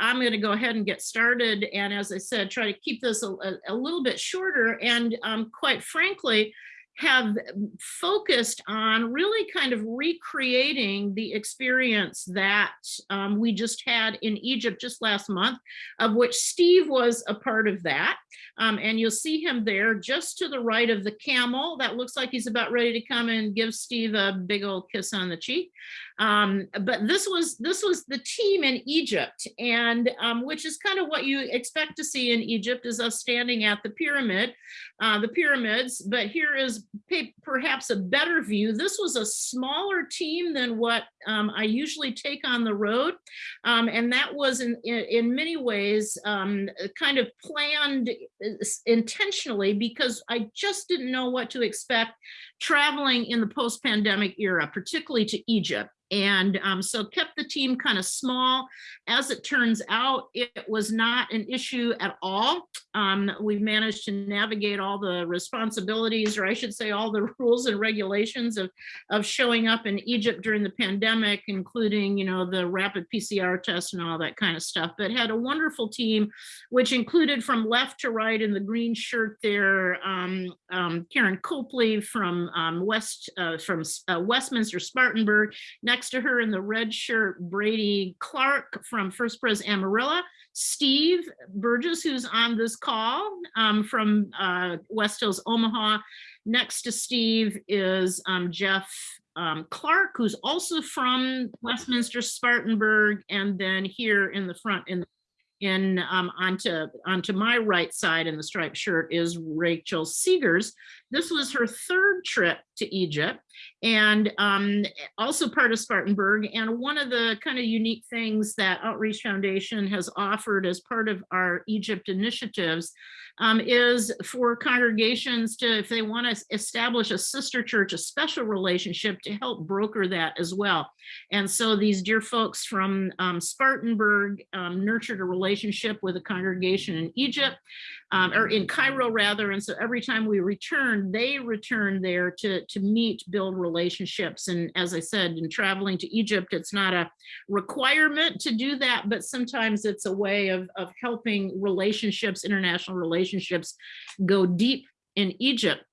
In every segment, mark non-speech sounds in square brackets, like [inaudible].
I'm going to go ahead and get started. And as I said, try to keep this a, a, little bit shorter. And um, quite frankly, have focused on really kind of recreating the experience that um, we just had in Egypt just last month, of which Steve was a part of that. Um, and you'll see him there just to the right of the camel. That looks like he's about ready to come and give Steve a big old kiss on the cheek. Um, but this was this was the team in Egypt, and um, which is kind of what you expect to see in Egypt is us standing at the pyramid, uh, the pyramids. But here is perhaps a better view. This was a smaller team than what um, I usually take on the road, um, and that was in in, in many ways um, kind of planned uh, intentionally because I just didn't know what to expect traveling in the post-pandemic era, particularly to Egypt and um, so kept the team kind of small. As it turns out, it was not an issue at all. Um, we managed to navigate all the responsibilities, or I should say all the [laughs] rules and regulations of, of showing up in Egypt during the pandemic, including, you know, the rapid PCR test and all that kind of stuff, but had a wonderful team, which included from left to right in the green shirt there, um, um Karen Copley from um, West, uh, from uh, Westminster Spartanburg, next to her in the red shirt, Brady Clark from First Pres Amarillo, Steve Burgess, who's on this call um, from uh, West Hills, Omaha. Next to Steve is um, Jeff um, Clark, who's also from Westminster Spartanburg, and then here in the front in in um, onto onto my right side in the striped shirt is Rachel Seegers. This was her third trip to Egypt and um, also part of Spartanburg. And one of the kind of unique things that Outreach Foundation has offered as part of our Egypt initiatives um, is for congregations to, if they want to establish a sister church, a special relationship to help broker that as well. And so these dear folks from um, Spartanburg um, nurtured a relationship with a congregation in Egypt um, or in Cairo rather. And so every time we they return there to, to meet, build relationships. And as I said, in traveling to Egypt, it's not a requirement to do that, but sometimes it's a way of, of helping relationships, international relationships go deep in Egypt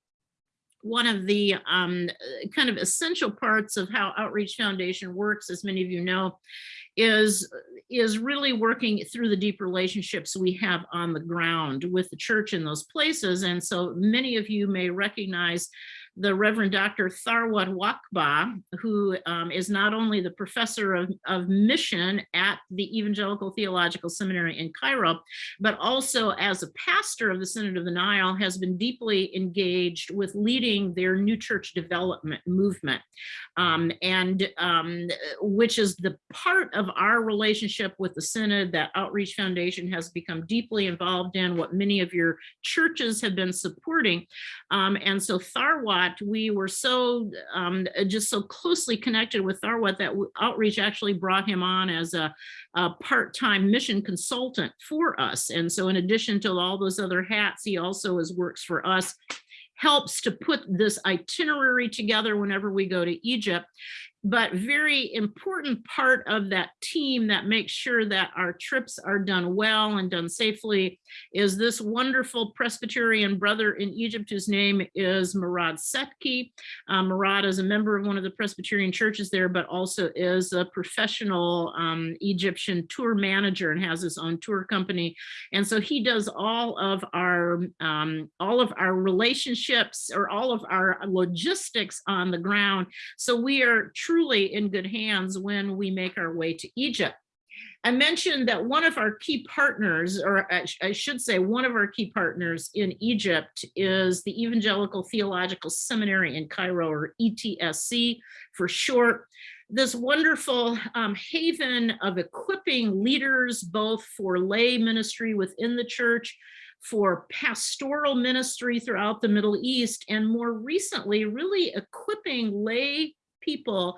one of the um, kind of essential parts of how Outreach Foundation works, as many of you know, is is really working through the deep relationships we have on the ground with the church in those places. And so many of you may recognize the Reverend Dr. Tharwat Wahba, who um, is not only the professor of, of mission at the Evangelical Theological Seminary in Cairo, but also as a pastor of the Synod of the Nile has been deeply engaged with leading their new church development movement, um, and um, which is the part of our relationship with the Synod that Outreach Foundation has become deeply involved in, what many of your churches have been supporting. Um, and so Tharwat we were so um, just so closely connected with Tharwat that outreach actually brought him on as a, a part-time mission consultant for us. And so in addition to all those other hats, he also is works for us helps to put this itinerary together whenever we go to Egypt but very important part of that team that makes sure that our trips are done well and done safely is this wonderful Presbyterian brother in Egypt whose name is Murad Setki. Uh, Murad is a member of one of the Presbyterian churches there, but also is a professional um, Egyptian tour manager and has his own tour company. And so he does all of our um, all of our relationships or all of our logistics on the ground. So we are truly in good hands when we make our way to Egypt. I mentioned that one of our key partners, or I should say one of our key partners in Egypt is the Evangelical Theological Seminary in Cairo, or ETSC for short. This wonderful um, haven of equipping leaders, both for lay ministry within the church, for pastoral ministry throughout the Middle East, and more recently, really equipping lay people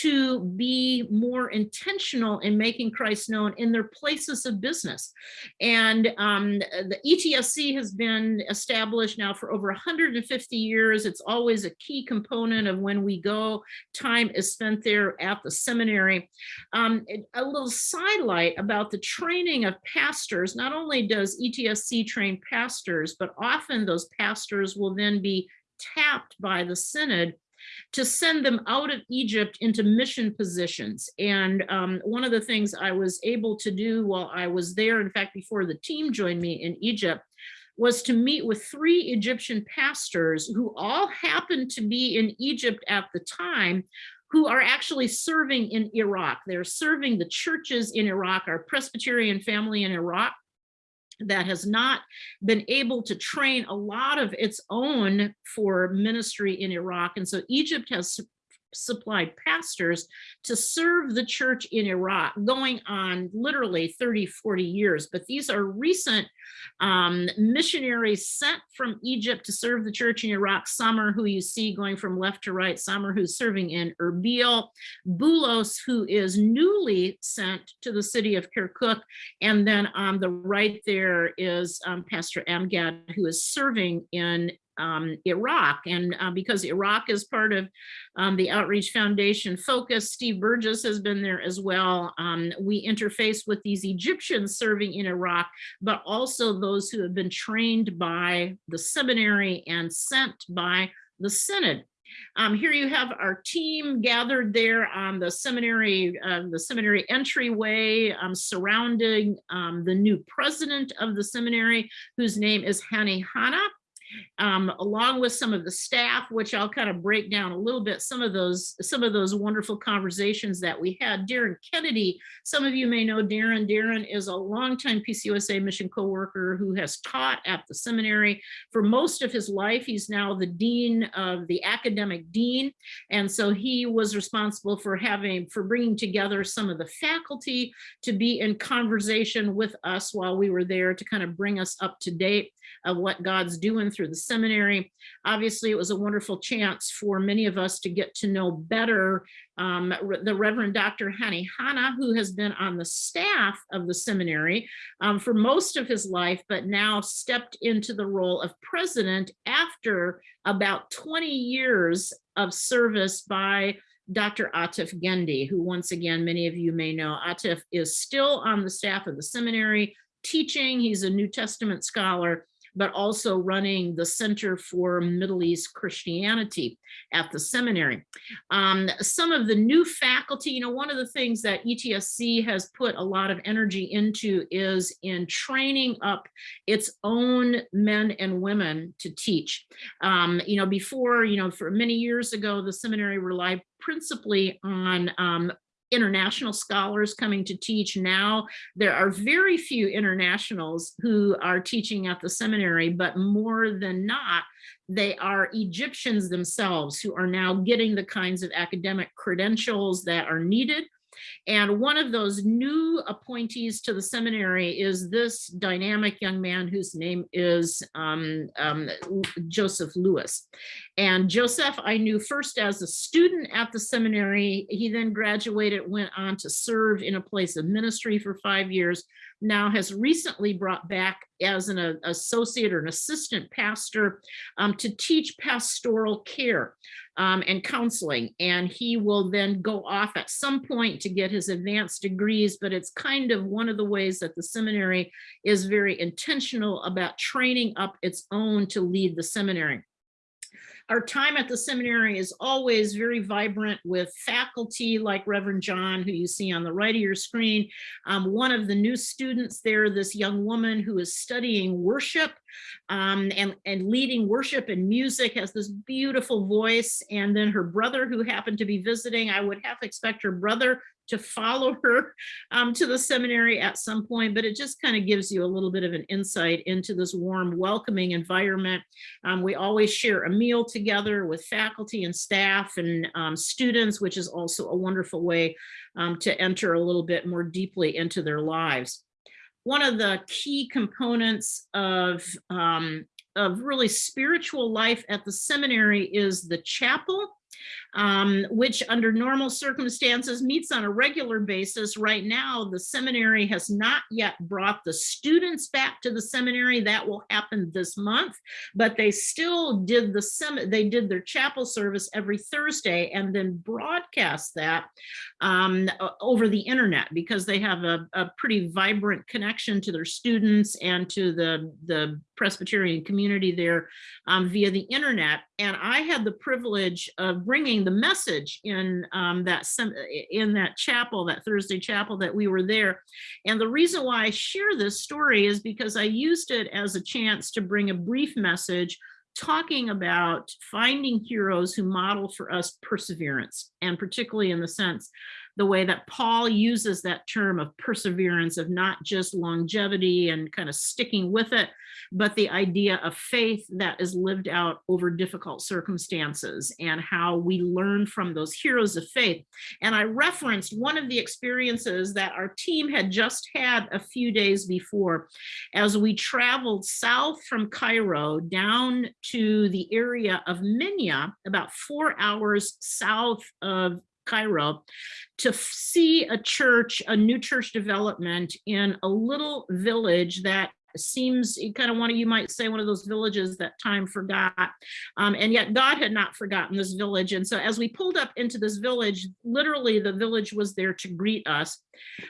to be more intentional in making Christ known in their places of business. And um, the ETSC has been established now for over 150 years. It's always a key component of when we go, time is spent there at the seminary. Um, a little sidelight about the training of pastors, not only does ETSC train pastors, but often those pastors will then be tapped by the synod to send them out of Egypt into mission positions. And um, one of the things I was able to do while I was there, in fact, before the team joined me in Egypt, was to meet with three Egyptian pastors who all happened to be in Egypt at the time, who are actually serving in Iraq. They're serving the churches in Iraq, our Presbyterian family in Iraq that has not been able to train a lot of its own for ministry in Iraq. And so Egypt has supplied pastors to serve the church in Iraq going on literally 30, 40 years. But these are recent um, missionaries sent from Egypt to serve the church in Iraq. Are who you see going from left to right, are who's serving in Erbil, Bulos, who is newly sent to the city of Kirkuk. And then on the right there is um, Pastor Amgad, who is serving in um, Iraq. And uh, because Iraq is part of um, the Outreach Foundation focus, Steve Burgess has been there as well. Um, we interface with these Egyptians serving in Iraq, but also those who have been trained by the seminary and sent by the Synod. Um, here you have our team gathered there on the seminary, uh, the seminary entryway um, surrounding um, the new president of the seminary, whose name is Hani Hanna um, along with some of the staff, which I'll kind of break down a little bit, some of those some of those wonderful conversations that we had. Darren Kennedy, some of you may know Darren. Darren is a longtime PCUSA mission co-worker who has taught at the seminary for most of his life. He's now the dean of the academic dean. And so he was responsible for having, for bringing together some of the faculty to be in conversation with us while we were there to kind of bring us up to date of what God's doing through the seminary. Obviously, it was a wonderful chance for many of us to get to know better um, the Reverend Dr. Hani Hanna, who has been on the staff of the seminary um, for most of his life, but now stepped into the role of president after about 20 years of service by Dr. Atif Gendi, who once again, many of you may know, Atif is still on the staff of the seminary teaching. He's a New Testament scholar but also running the Center for Middle East Christianity at the seminary. Um, some of the new faculty, you know, one of the things that ETSC has put a lot of energy into is in training up its own men and women to teach. Um, you know, before, you know, for many years ago, the seminary relied principally on um, international scholars coming to teach now. There are very few internationals who are teaching at the seminary, but more than not, they are Egyptians themselves who are now getting the kinds of academic credentials that are needed and one of those new appointees to the seminary is this dynamic young man whose name is um, um, Joseph Lewis. And Joseph, I knew first as a student at the seminary. He then graduated, went on to serve in a place of ministry for five years, now has recently brought back as an a, associate or an assistant pastor um, to teach pastoral care um, and counseling. And he will then go off at some point to get his advanced degrees, but it's kind of one of the ways that the seminary is very intentional about training up its own to lead the seminary. Our time at the seminary is always very vibrant with faculty like Reverend John, who you see on the right of your screen. Um, one of the new students there, this young woman who is studying worship um, and, and leading worship and music, has this beautiful voice. And then her brother who happened to be visiting, I would half expect her brother to follow [laughs] her um, to the seminary at some point, but it just kind of gives you a little bit of an insight into this warm, welcoming environment. Um, we always share a meal together with faculty and staff and um, students, which is also a wonderful way um, to enter a little bit more deeply into their lives. One of the key components of um, of really spiritual life at the seminary is the chapel. Um, which under normal circumstances meets on a regular basis. Right now, the seminary has not yet brought the students back to the seminary. That will happen this month, but they still did the sem they did their chapel service every Thursday and then broadcast that um, over the internet because they have a, a pretty vibrant connection to their students and to the, the Presbyterian community there um, via the internet. And I had the privilege of bringing the message in um, that in that chapel, that Thursday chapel that we were there. And the reason why I share this story is because I used it as a chance to bring a brief message talking about finding heroes who model for us perseverance, and particularly in the sense the way that Paul uses that term of perseverance, of not just longevity and kind of sticking with it, but the idea of faith that is lived out over difficult circumstances and how we learn from those heroes of faith. And I referenced one of the experiences that our team had just had a few days before as we traveled south from Cairo down to the area of Minya, about four hours south of Cairo to see a church, a new church development in a little village that seems kind of one of you might say one of those villages that time forgot. Um, and yet God had not forgotten this village. And so as we pulled up into this village literally the village was there to greet us.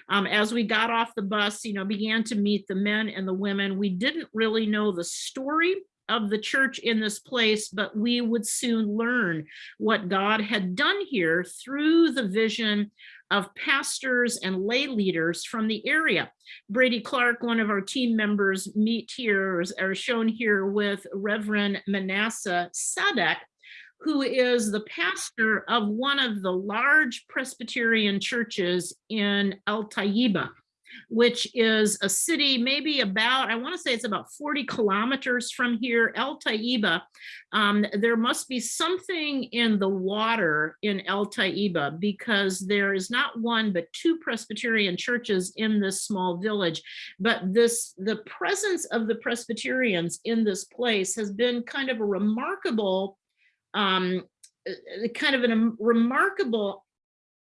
Um, as we got off the bus you know began to meet the men and the women we didn't really know the story of the church in this place, but we would soon learn what God had done here through the vision of pastors and lay leaders from the area. Brady Clark, one of our team members, meet here, or shown here with Reverend Manasseh Sadek, who is the pastor of one of the large Presbyterian churches in El Taiba which is a city maybe about, I want to say it's about 40 kilometers from here, El Taiba. Um, there must be something in the water in El Taiba because there is not one but two Presbyterian churches in this small village. But this the presence of the Presbyterians in this place has been kind of a remarkable um, kind of a remarkable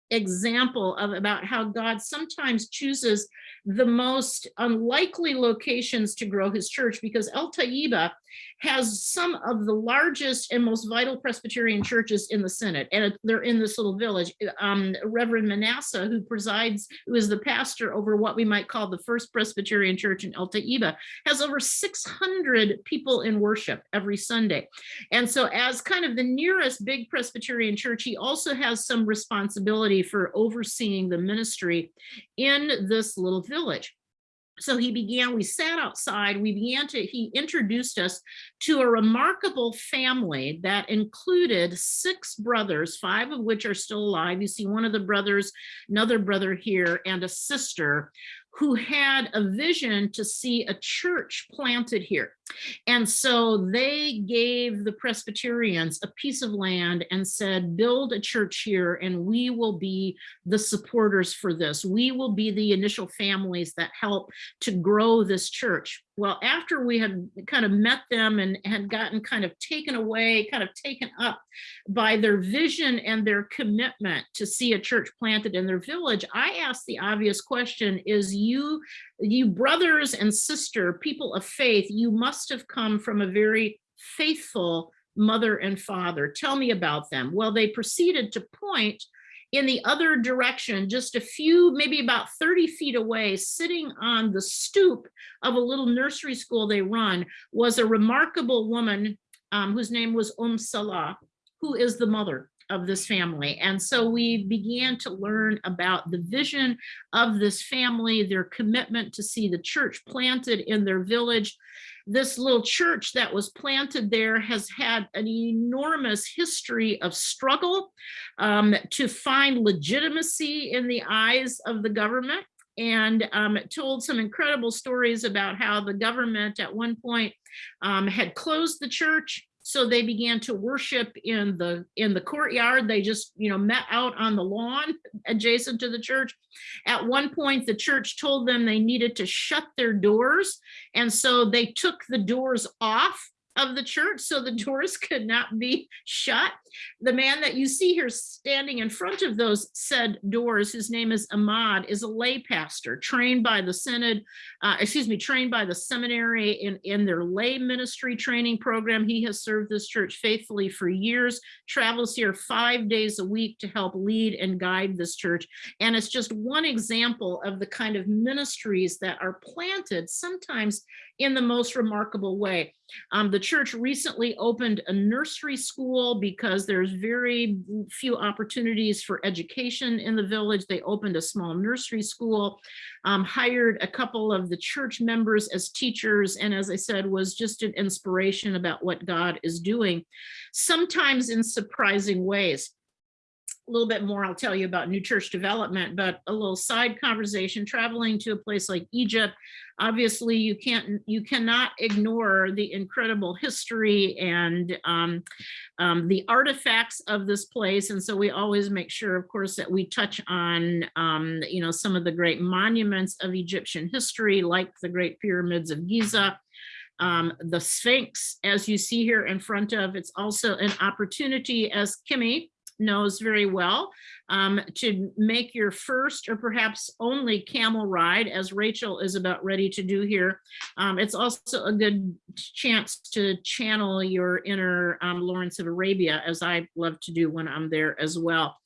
example of about how God sometimes chooses the most unlikely locations to grow his church because El Taiba has some of the largest and most vital Presbyterian churches in the Synod, and they're in this little village. Um, Reverend Manasseh, who presides, who is the pastor over what we might call the First Presbyterian Church in El Taiba, has over 600 people in worship every Sunday. And so as kind of the nearest big Presbyterian church, he also has some responsibility for overseeing the ministry in this little village so he began, we sat outside, we began to, he introduced us to a remarkable family that included six brothers, five of which are still alive. You see one of the brothers, another brother here, and a sister who had a vision to see a church planted here. And so they gave the Presbyterians a piece of land and said, build a church here and we will be the supporters for this. We will be the initial families that help to grow this church. Well, after we had kind of met them and had gotten kind of taken away, kind of taken up by their vision and their commitment to see a church planted in their village, I asked the obvious question, is you you brothers and sister, people of faith, you must have come from a very faithful mother and father. Tell me about them. Well, they proceeded to point in the other direction, just a few, maybe about 30 feet away, sitting on the stoop of a little nursery school they run, was a remarkable woman um, whose name was Um Salah, who is the mother of this family. And so we began to learn about the vision of this family, their commitment to see the church planted in their village. This little church that was planted there has had an enormous history of struggle um, to find legitimacy in the eyes of the government and um, told some incredible stories about how the government at one point um, had closed the church so they began to worship in the in the courtyard. They just, you know, met out on the lawn adjacent to the church. At one point, the church told them they needed to shut their doors. And so they took the doors off of the church so the [laughs] doors could not be shut. The man that you see here standing in front of those said doors, his name is Ahmad, is a lay pastor trained by the synod, uh, excuse me, trained by the seminary in, in their lay ministry training program. He has served this church faithfully for years, travels here five days a week to help lead and guide this church. And it's just one example of the kind of ministries that are planted sometimes in the most remarkable way. Um, the church recently opened a nursery school because there's very few opportunities for education in the village. They opened a small nursery school, um, hired a couple of the church members as teachers, and as I said, was just an inspiration about what God is doing, sometimes in surprising ways a little bit more I'll tell you about new church development, but a little side conversation, traveling to a place like Egypt. Obviously, you can't, you cannot ignore the incredible history and um, um, the artifacts of this place. And so we always make sure, of course, that we touch on, um, you know, some of the great monuments of Egyptian history, like the Great Pyramids of Giza, um, the Sphinx, as you see here in front of, it's also an opportunity, as Kimmy knows very well um, to make your first or perhaps only camel ride as Rachel is about ready to do here. Um, it's also a good chance to channel your inner um, Lawrence of Arabia as I love to do when I'm there as well.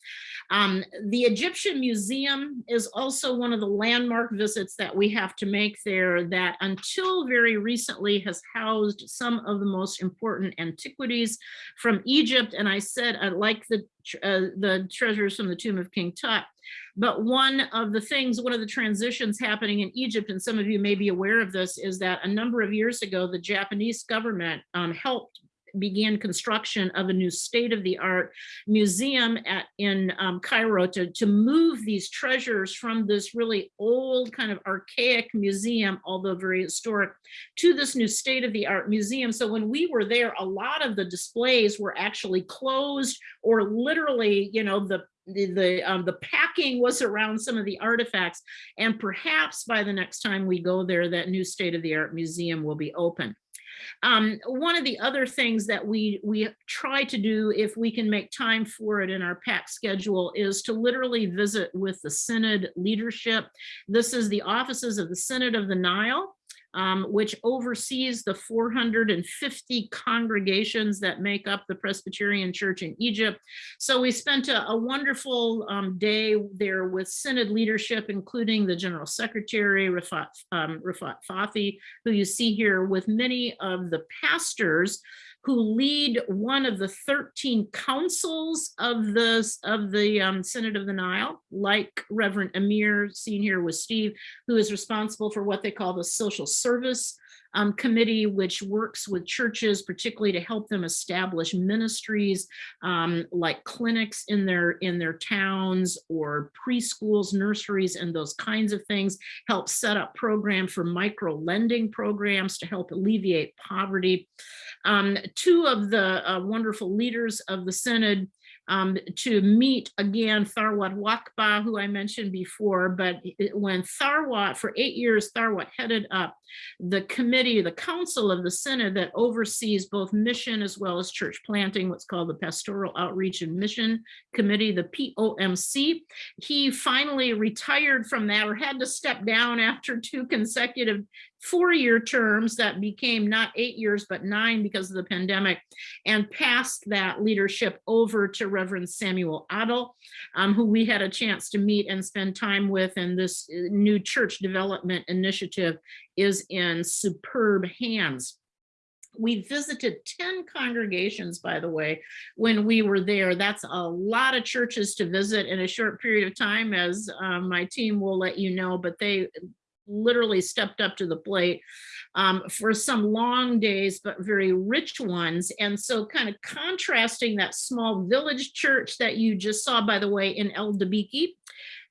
Um, the Egyptian Museum is also one of the landmark visits that we have to make there that until very recently has housed some of the most important antiquities from Egypt. And I said, I like the, uh, the treasures from the tomb of King Tut. But one of the things, one of the transitions happening in Egypt, and some of you may be aware of this, is that a number of years ago, the Japanese government um, helped began construction of a new state-of-the-art museum at in um, Cairo to, to move these treasures from this really old kind of archaic museum, although very historic, to this new state-of-the-art museum. So when we were there, a lot of the displays were actually closed or literally, you know, the the the, um, the packing was around some of the artifacts and perhaps by the next time we go there that new state-of-the-art museum will be open um, one of the other things that we, we try to do if we can make time for it in our pack schedule is to literally visit with the Synod leadership. This is the offices of the Synod of the Nile um, which oversees the 450 congregations that make up the Presbyterian Church in Egypt. So we spent a, a wonderful um, day there with Synod leadership, including the General Secretary, Rafat, um, Rafat Fathi, who you see here with many of the pastors who lead one of the 13 councils of the, of the um, Synod of the Nile, like Reverend Amir, seen here with Steve, who is responsible for what they call the social service um, committee, which works with churches, particularly to help them establish ministries um, like clinics in their in their towns or preschools, nurseries, and those kinds of things. Help set up programs for micro lending programs to help alleviate poverty. Um, two of the uh, wonderful leaders of the Synod um, to meet again Tharwat Wahba, who I mentioned before, but when Tharwat, for eight years, Tharwat headed up the committee, the council of the Synod that oversees both mission as well as church planting, what's called the Pastoral Outreach and Mission Committee, the POMC. He finally retired from that or had to step down after two consecutive four-year terms that became not eight years, but nine because of the pandemic, and passed that leadership over to Reverend Samuel Adel, um, who we had a chance to meet and spend time with, and this uh, new church development initiative is in superb hands. We visited 10 congregations, by the way, when we were there. That's a lot of churches to visit in a short period of time, as um, my team will let you know, but they literally stepped up to the plate um, for some long days, but very rich ones. And so kind of contrasting that small village church that you just saw, by the way, in El Dabiki,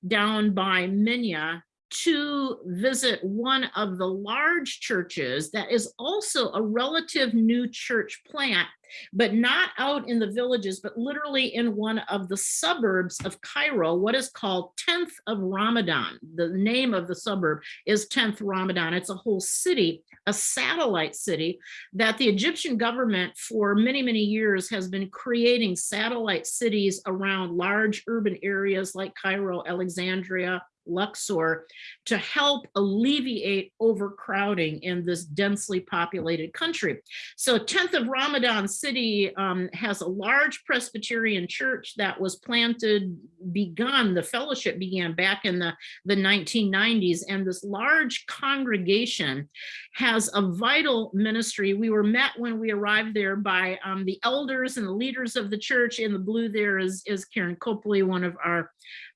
down by Minya, to visit one of the large churches that is also a relative new church plant, but not out in the villages, but literally in one of the suburbs of Cairo, what is called 10th of Ramadan. The name of the suburb is 10th Ramadan. It's a whole city, a satellite city that the Egyptian government for many, many years has been creating satellite cities around large urban areas like Cairo, Alexandria, Luxor to help alleviate overcrowding in this densely populated country. So 10th of Ramadan City um, has a large Presbyterian church that was planted, begun, the fellowship began back in the, the 1990s, and this large congregation has a vital ministry. We were met when we arrived there by um, the elders and the leaders of the church. In the blue there is, is Karen Copley, one of our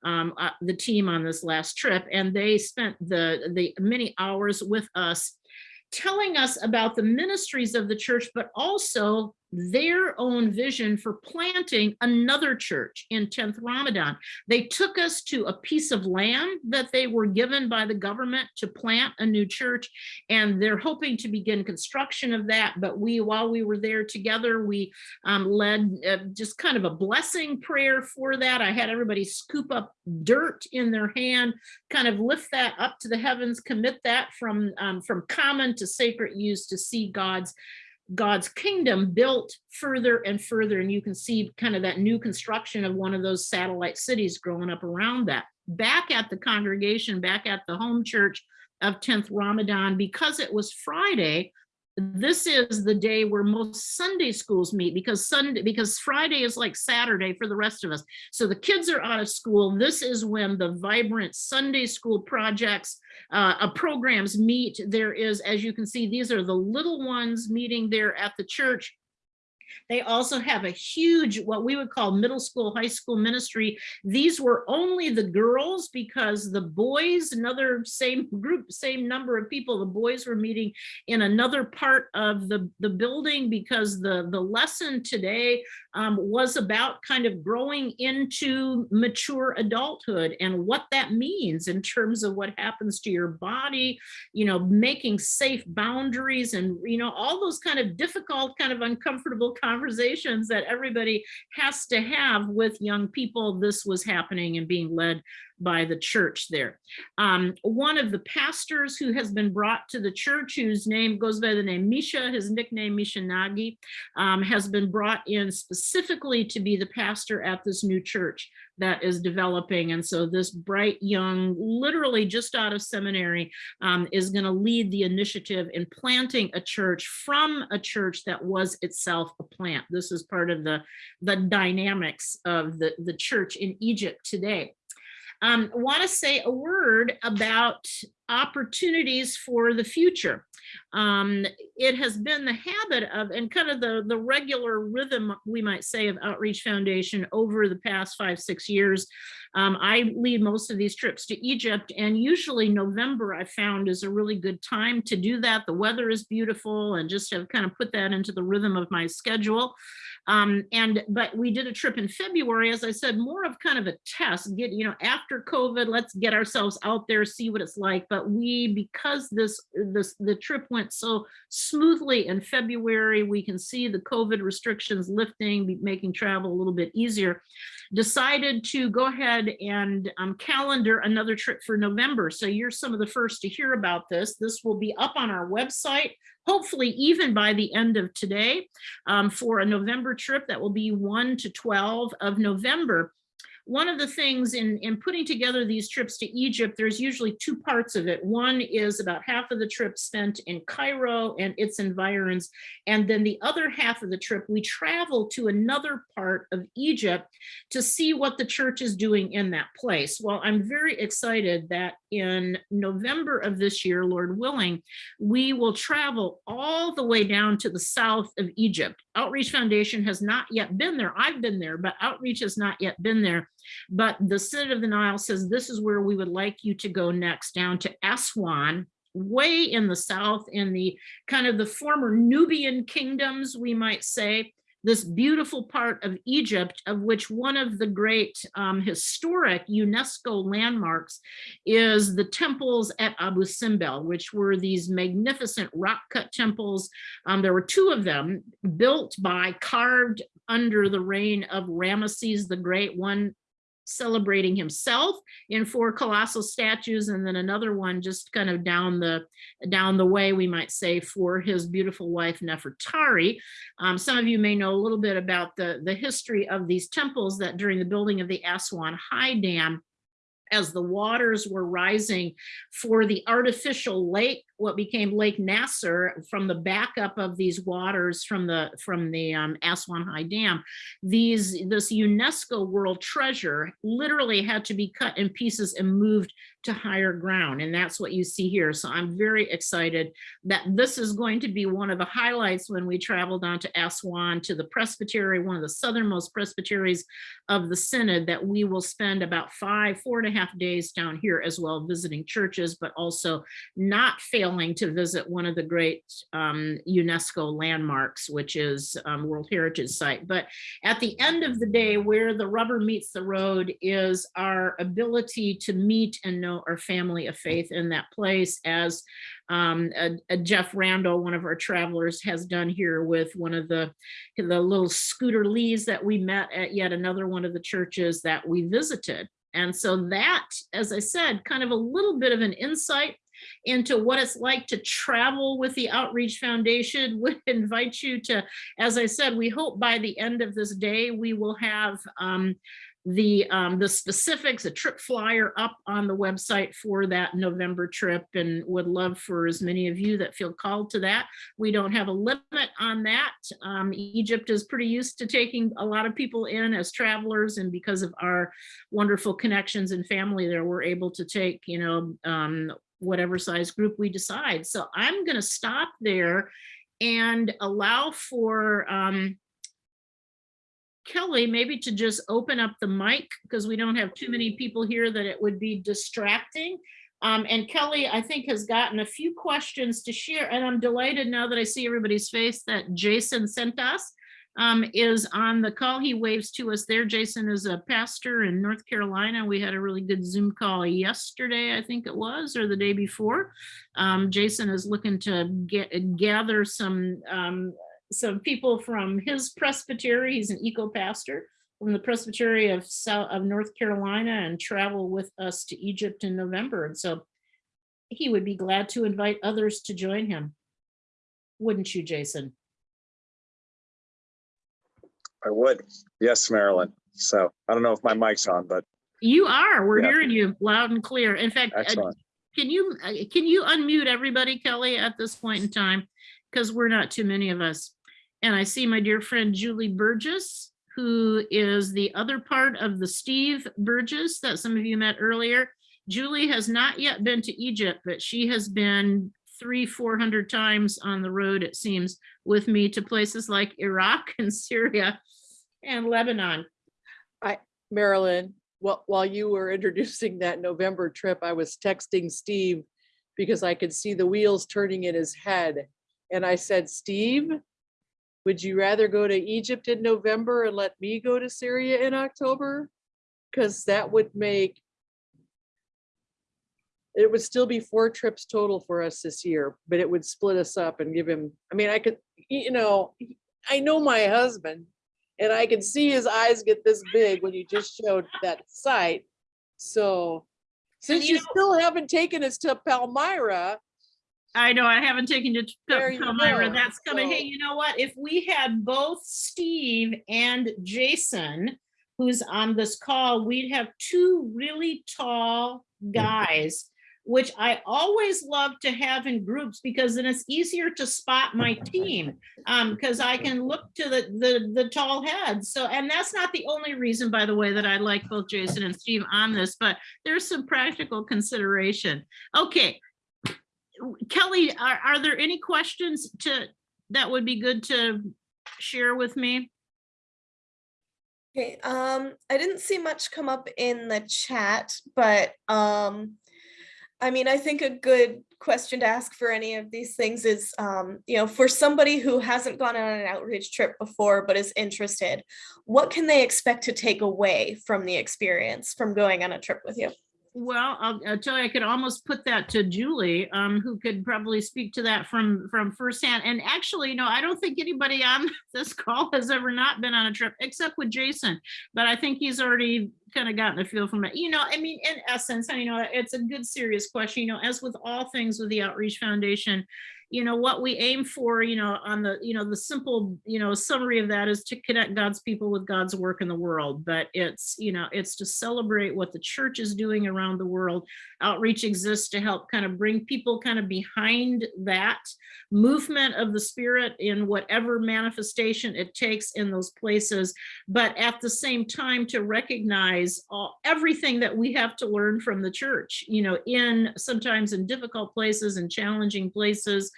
um, uh, the team on this last trip, and they spent the, the many hours with us telling us about the ministries of the church, but also their own vision for planting another church in 10th Ramadan. They took us to a piece of land that they were given by the government to plant a new church, and they're hoping to begin construction of that. But we, while we were there together, we um, led uh, just kind of a blessing prayer for that. I had everybody scoop up dirt in their hand, kind of lift that up to the heavens, commit that from, um, from common to sacred use to see God's God's kingdom built further and further. And you can see kind of that new construction of one of those satellite cities growing up around that. Back at the congregation, back at the home church of 10th Ramadan, because it was Friday, this is the day where most Sunday schools meet because Sunday because Friday is like Saturday for the rest of us. So the kids are out of school. This is when the vibrant Sunday school projects uh, uh, programs meet. There is, as you can see, these are the little ones meeting there at the church they also have a huge, what we would call middle school, high school ministry. These were only the girls because the boys, another same group, same number of people, the boys were meeting in another part of the, the building because the, the lesson today um, was about kind of growing into mature adulthood and what that means in terms of what happens to your body, you know, making safe boundaries and, you know, all those kind of difficult, kind of uncomfortable conversations that everybody has to have with young people. This was happening and being led by the church there. Um, one of the pastors who has been brought to the church, whose name goes by the name Misha, his nickname Misha Nagi, um, has been brought in specifically to be the pastor at this new church that is developing. And so this bright young, literally just out of seminary, um, is going to lead the initiative in planting a church from a church that was itself a plant. This is part of the, the dynamics of the, the church in Egypt today. Um, want to say a word about opportunities for the future. Um, it has been the habit of and kind of the, the regular rhythm, we might say, of Outreach Foundation over the past five, six years. Um, I lead most of these trips to Egypt and usually November I found is a really good time to do that. The weather is beautiful and just have kind of put that into the rhythm of my schedule. Um, and but we did a trip in February, as I said, more of kind of a test, get, you know, after COVID, let's get ourselves out there, see what it's like. But we, because this, this, the trip went so smoothly in February, we can see the COVID restrictions lifting, making travel a little bit easier, decided to go ahead and um, calendar another trip for November. So you're some of the first to hear about this. This will be up on our website hopefully even by the end of today um, for a November trip that will be 1 to 12 of November one of the things in, in putting together these trips to Egypt, there's usually two parts of it. One is about half of the trip spent in Cairo and its environs. And then the other half of the trip, we travel to another part of Egypt to see what the church is doing in that place. Well, I'm very excited that in November of this year, Lord willing, we will travel all the way down to the south of Egypt. Outreach Foundation has not yet been there. I've been there, but Outreach has not yet been there. But the Synod of the Nile says this is where we would like you to go next, down to Aswan, way in the south, in the kind of the former Nubian kingdoms, we might say, this beautiful part of Egypt, of which one of the great um, historic UNESCO landmarks is the temples at Abu Simbel, which were these magnificent rock cut temples. Um, there were two of them built by, carved under the reign of Ramesses the Great, one celebrating himself in four colossal statues and then another one just kind of down the down the way we might say for his beautiful wife Nefertari. Um, some of you may know a little bit about the the history of these temples that during the building of the Aswan High Dam as the waters were rising for the artificial lake, what became Lake Nasser from the backup of these waters from the from the um, Aswan High Dam, these this UNESCO World Treasure literally had to be cut in pieces and moved to higher ground. And that's what you see here. So I'm very excited that this is going to be one of the highlights when we travel down to Aswan to the presbytery, one of the southernmost presbyteries of the synod that we will spend about five, four and a half days down here as well visiting churches, but also not failing to visit one of the great um, UNESCO landmarks, which is um, World Heritage Site. But at the end of the day, where the rubber meets the road is our ability to meet and know our family of faith in that place as um, a, a Jeff Randall, one of our travelers has done here with one of the, the little scooter lees that we met at yet another one of the churches that we visited. And so that, as I said, kind of a little bit of an insight into what it's like to travel with the Outreach Foundation [laughs] would invite you to, as I said, we hope by the end of this day, we will have um, the um, the specifics, a trip flyer up on the website for that November trip and would love for as many of you that feel called to that. We don't have a limit on that. Um, Egypt is pretty used to taking a lot of people in as travelers and because of our wonderful connections and family there, we're able to take, you know, um, whatever size group we decide. So I'm gonna stop there and allow for um, Kelly, maybe to just open up the mic because we don't have too many people here that it would be distracting. Um, and Kelly, I think, has gotten a few questions to share. And I'm delighted now that I see everybody's face that Jason sent us um, is on the call. He waves to us there. Jason is a pastor in North Carolina. We had a really good Zoom call yesterday, I think it was, or the day before. Um, Jason is looking to get gather some um, some people from his presbytery, he's an eco pastor from the presbytery of South of North Carolina and travel with us to Egypt in November. And so he would be glad to invite others to join him. Wouldn't you, Jason? I would. Yes, Marilyn. So I don't know if my mic's on, but You are, we're Yeah. hearing you loud and clear. In fact, uh, excellent. can you, uh, can you unmute everybody, Kelly, at this point in time? Because we're not too many of us. And I see my dear friend Julie Burgess, who is the other part of the Steve Burgess that some of you met earlier. Julie has not yet been to Egypt, but she has been three, 400 times on the road, it seems, with me to places like Iraq [laughs] and Syria and Lebanon. Marilyn, while, while you were introducing that November trip, I was texting Steve because I could see the wheels turning in his head. And I said, Steve, would you rather go to Egypt in November and let me go to Syria in October? Because that would make it would still be four trips total for us this year, but it would split us up and give him, I mean, I could, you know, I know my husband and I can see his eyes get this big when you just showed that site. So since you you still haven't taken us to Palmyra, I know I haven't taken it to Palmyra. go. That's coming. Hey, you know what? If we had both Steve and Jason, who's on this call, we'd have two really tall mm. guys, which I always love to have in groups because then it's easier to spot my team. Um, because I can look to the, the, the tall heads. So, and that's not the only reason, by the way, that I like both Jason and Steve on this, but there's some practical consideration. Okay, Kelly, are, are there any questions to, that would be good to share with me? Okay, um, I didn't see much come up in the chat, but um, I mean, I think a good question to ask for any of these things is, um, you know, for somebody who hasn't gone on an outreach trip before but is interested, what can they expect to take away from the experience from going on a trip with you? Well, I'll, I'll tell you, I could almost put that to Julie, um, who could probably speak to that from, from firsthand. And actually, no, I don't think anybody on [laughs] this call has ever not been on a trip except with Jason. But I think he's already kind of gotten a feel from it. You know, I mean, in essence, you know, it's a good, serious question, you know, as with all things with the Outreach Foundation, you know, what we aim for, you know, on the, you know, the simple, you know, summary of that is to connect God's people with God's work in the world. But it's, you know, it's to celebrate what the church is doing around the world. Outreach exists to help kind of bring people kind of behind that movement of the spirit in whatever manifestation it takes in those places. But at the same time, to recognize all, everything that we have to learn from the church, you know, in sometimes in difficult places and challenging places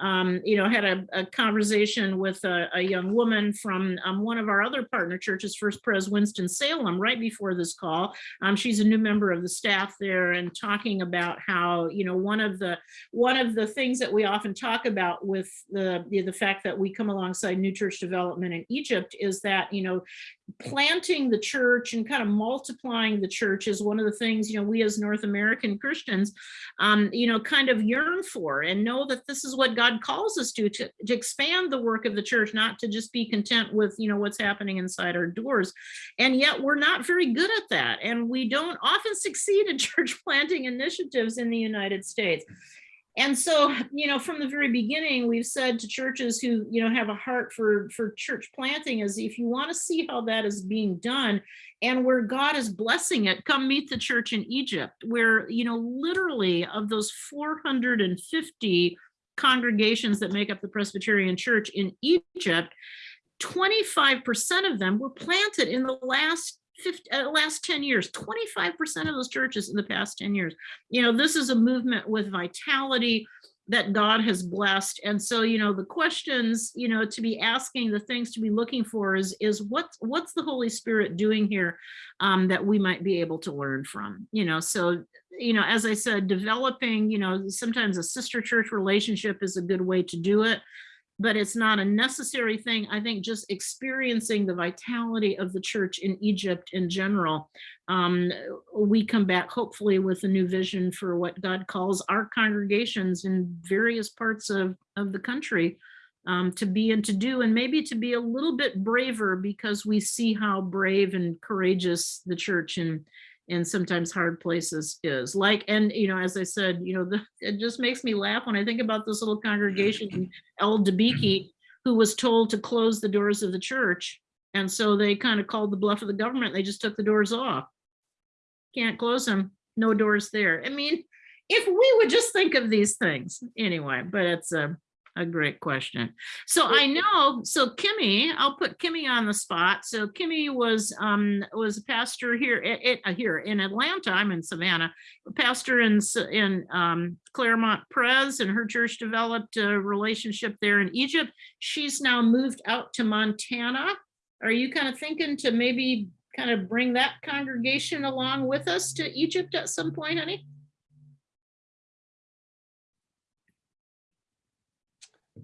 um, you know, had a, a conversation with a, a young woman from um, one of our other partner churches, First Pres Winston Salem, right before this call. Um, she's a new member of the staff there and talking about how, you know, one of the one of the things that we often talk about with the the, the fact that we come alongside new church development in Egypt is that, you know, planting the church and kind of multiplying the church is one of the things, you know, we as North American Christians, um, you know, kind of yearn for and know that this is what God calls us to, to, to expand the work of the church, not to just be content with, you know, what's happening inside our doors. And yet we're not very good at that. And we don't often [laughs] succeed in church planting initiatives in the United States. And so, you know, from the very beginning, we've said to churches who, you know, have a heart for, for church planting is if you want to see how that is being done and where God is blessing it, come meet the church in Egypt, where, you know, literally of those 450 congregations that make up the Presbyterian Church in Egypt, 25% of them were planted in the last 50, uh, last 10 years, 25% of those churches in the past 10 years. You know, this is a movement with vitality that God has blessed. And so, you know, the questions, you know, to be asking, the things to be looking for is, is what's, what's the Holy Spirit doing here um, that we might be able to learn from, you know, so, you know, as I said, developing, you know, sometimes a sister church relationship is a good way to do it but it's not a necessary thing. I think just experiencing the vitality of the church in Egypt in general, um, we come back hopefully with a new vision for what God calls our congregations in various parts of, of the country um, to be and to do, and maybe to be a little bit braver because we see how brave and courageous the church in in sometimes hard places is. Like and you know as i said you know the, it just makes me laugh when i think about this little congregation mm-hmm. in el debiki mm-hmm. who was told to close the doors of the church and so they kind of called the bluff of the government they just took the doors off. Can't close them no doors there. I mean if we would just think of these things anyway but it's a a great question. So I know, so Kimmy, I'll put Kimmy on the spot. So Kimmy was um was a pastor here uh, here in Atlanta. I'm in Savannah, a pastor in in um Claremont Pres, and her church developed a relationship there in Egypt. She's now moved out to Montana. Are you kind of thinking to maybe kind of bring that congregation along with us to Egypt at some point, honey?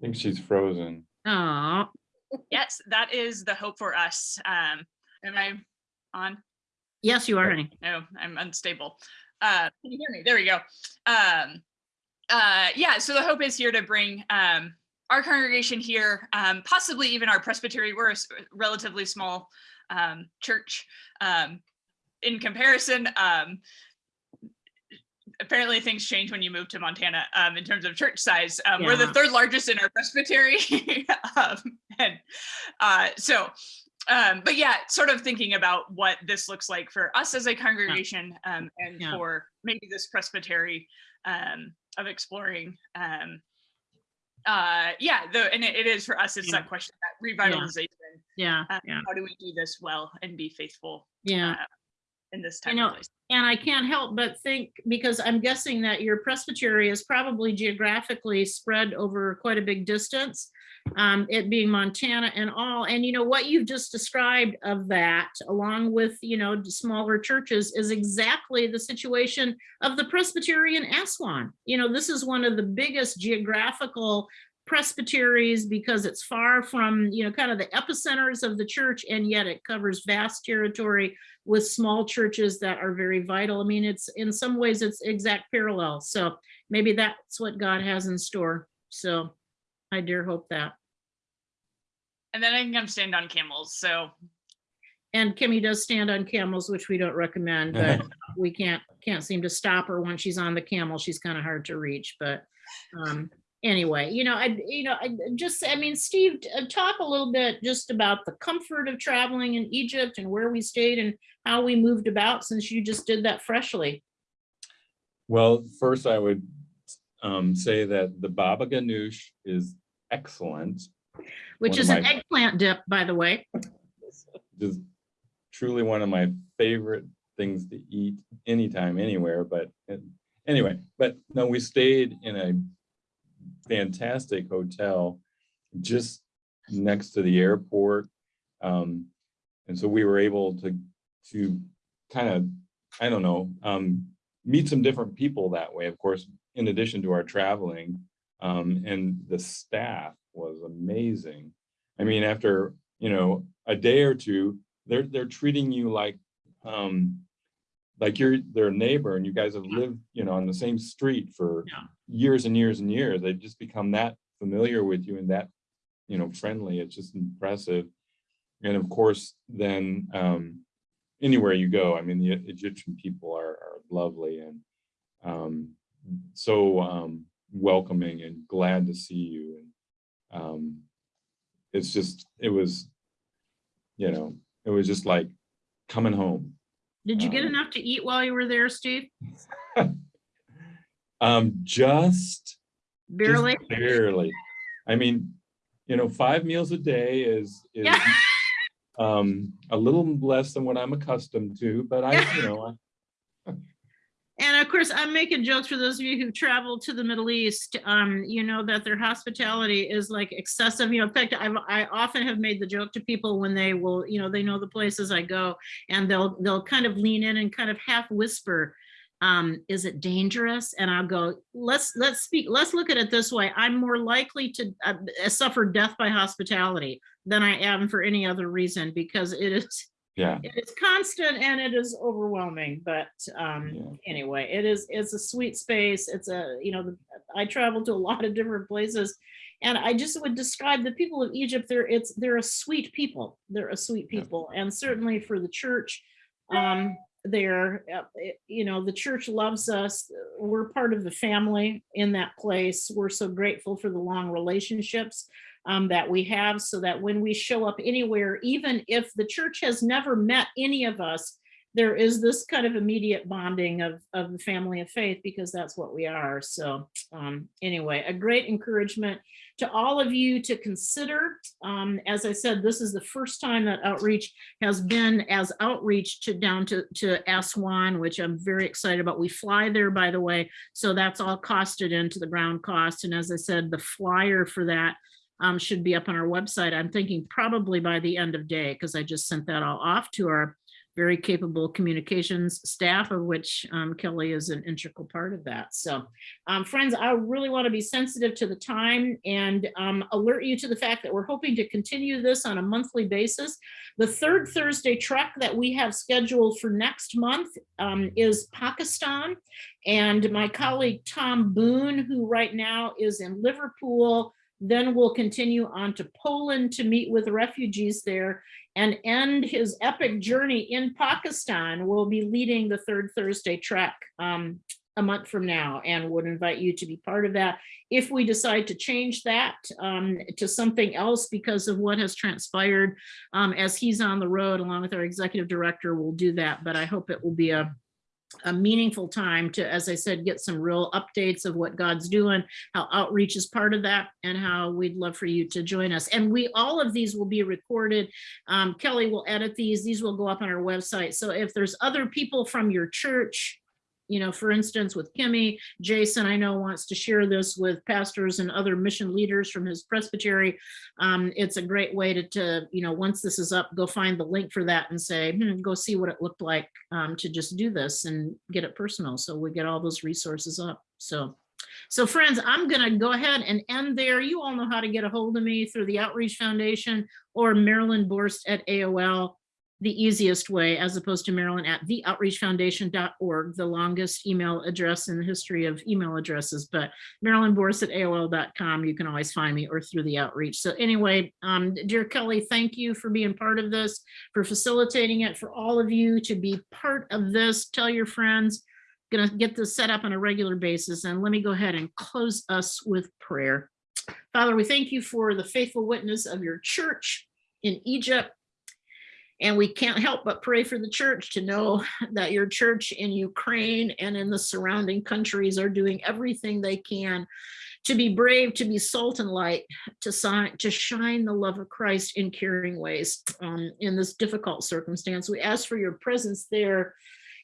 Think she's frozen. Oh, Yes, that is the hope for us. Um, am I on? yes, you are, honey. No, I'm unstable. Uh, can you hear me? There we go. Um, uh, yeah, so the hope is here to bring um, our congregation here, um, possibly even our presbytery. We're a relatively small um, church um, in comparison. Um, apparently things change when you move to Montana um, in terms of church size. Um, We're the third largest in our presbytery. [laughs] um, and uh, so, um, but yeah, sort of thinking about what this looks like for us as a congregation um, and Yeah. for maybe this presbytery um, of exploring. Um, uh, yeah, the, and it, it is for us, it's Yeah. that question, that revitalization. Yeah, yeah, How do we do this well and be faithful yeah. uh, in this I time know. and I can't help but think, because I'm guessing that your presbytery is probably geographically spread over quite a big distance. um, it being Montana and all. And you know, what you've just described of that, along with, you know, smaller churches is exactly the situation of the Presbyterian Aswan. You know, this is one of the biggest geographical presbyteries because it's far from, you know, kind of the epicenters of the church and yet it covers vast territory with small churches that are very vital. I mean, it's in some ways it's exact parallel. So maybe that's what God has in store. So I dare hope that. And then I can come stand on camels. So And Kimmy does stand on camels, which we don't recommend, but [laughs] we can't, can't seem to stop her when she's on the camel. She's kind of hard to reach, but um, anyway, you know, I, you know, I just, I mean, Steve, uh, talk a little bit just about the comfort of traveling in Egypt and where we stayed and how we moved about since you just did that freshly. Well, first I would um, say that the baba ganoush is excellent. Which One is an eggplant dip, by the way. Just truly one of my favorite things to eat anytime, anywhere, but uh, anyway, but no, we stayed in a fantastic hotel just next to the airport. Um, and so we were able to, to kind of, I don't know, um, meet some different people that way, of course, in addition to our traveling. Um, and the staff was amazing. I mean, after, you know, a day or two, they're, they're treating you like, um, like you're their neighbor and you guys have lived, you know, on the same street for Yeah. years and years and years. They've just become that familiar with you and that, you know, friendly. It's just impressive. And of course, then um, anywhere you go, I mean, the Egyptian people are, are lovely and um, so um, welcoming and glad to see you. And um, it's just, it was, you know, it was just like coming home. Did you get Um, enough to eat while you were there, Steve? [laughs] Um, just just Barely? Barely. I mean, you know, five meals a day is, is Yeah. um, a little less than what I'm accustomed to, but I, you [laughs] know, I- And of course, I'm making jokes for those of you who travel to the Middle East, um, you know, that their hospitality is like excessive. You know, in fact, I've, I often have made the joke to people when they will, you know, they know the places I go and they'll, they'll kind of lean in and kind of half whisper, um, is it dangerous? And I'll go, let's, let's speak, let's look at it this way. I'm more likely to uh, suffer death by hospitality than I am for any other reason because it is, yeah, it is constant and it is overwhelming, but um, Yeah. anyway, it is, it's a sweet space. It's a, you know, the- I travel to a [laughs] lot of different places. And I just would describe the people of Egypt, they're, it's, they're a sweet people. They're a sweet Yeah. people. And certainly for the church, um, they're, uh, you know, the church loves us. We're part of the family in that place. We're so grateful for the long relationships um, that we have so that when we show up anywhere, even if the church has never met any of us, there is this kind of immediate bonding of, of the family of faith because that's what we are. So um, anyway, a great encouragement to all of you to consider. Um, as I said, this is the first time that outreach has been as outreach to down to, to Aswan, which I'm very excited about. We fly there, by the way, so that's all costed into the ground cost. And as I said, the flyer for that um, should be up on our website. I'm thinking probably by the end of day, because I just sent that all off to our very capable communications staff, of which um, Kelly is an integral part of that. So um, friends, I really want to be sensitive to the time and um, alert you to the fact that we're hoping to continue this on a monthly basis. The third Thursday trek that we have scheduled for next month um, is Pakistan. And my colleague Tom Boone, who right now is in Liverpool, then will continue on to Poland to meet with refugees there and end his epic journey in Pakistan. We'll be leading the third Thursday trek um, a month from now and would invite you to be part of that. If we decide to change that um, to something else because of what has transpired um, as he's on the road along with our executive director, we'll do that. But I hope it will be a a meaningful time to, as I said, get some real updates of what God's doing, how outreach is part of that, and how we'd love for you to join us. And we, all of these will be recorded. Um, Kelly will edit these. These will go up on our website. So if there's other people from your church you know, for instance, with Kimmy, Jason, I know wants to share this with pastors and other mission leaders from his presbytery. Um, it's a great way to, to, you know, once this is up, go find the link for that and say, hmm, go see what it looked like um, to just do this and get it personal. So we get all those resources up. So, so friends, I'm gonna go ahead and end there. You all know how to get a hold of me through the Outreach Foundation or Marilyn Borst at AOL the easiest way as opposed to Marilyn at theoutreachfoundation.org, the longest email address in the history of email addresses, but Marilyn Borst at AOL.com, you can always find me or through the outreach. So anyway, um, dear Kelly, thank you for being part of this, for facilitating it, for all of you to be part of this. Tell your friends, gonna get this set up on a regular basis. And let me go ahead and close us with prayer. Father, we thank you for the faithful witness of your church in Egypt. And we can't help but pray for the church to know [laughs] that your church in Ukraine and in the surrounding countries are doing everything they can to be brave, to be salt and light, to, sign, to shine the love of Christ in caring ways um, in this difficult circumstance. We ask for your presence there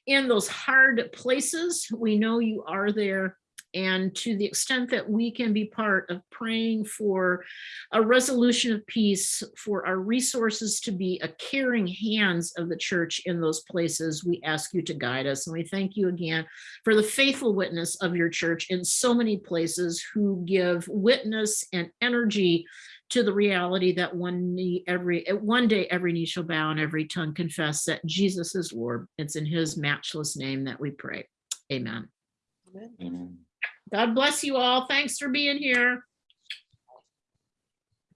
in those hard places. We know you are there. And to the extent that we can be part of praying for a resolution of peace, for our resources to be a caring hands of the church in those places, we ask you to guide us. And we thank you again for the faithful witness of your church in so many places who give witness and energy to the reality that one knee every one day every knee shall bow and every tongue confess that Jesus is Lord. It's in his matchless name that we pray. Amen. Amen. Amen. God bless you all. Thanks for being here.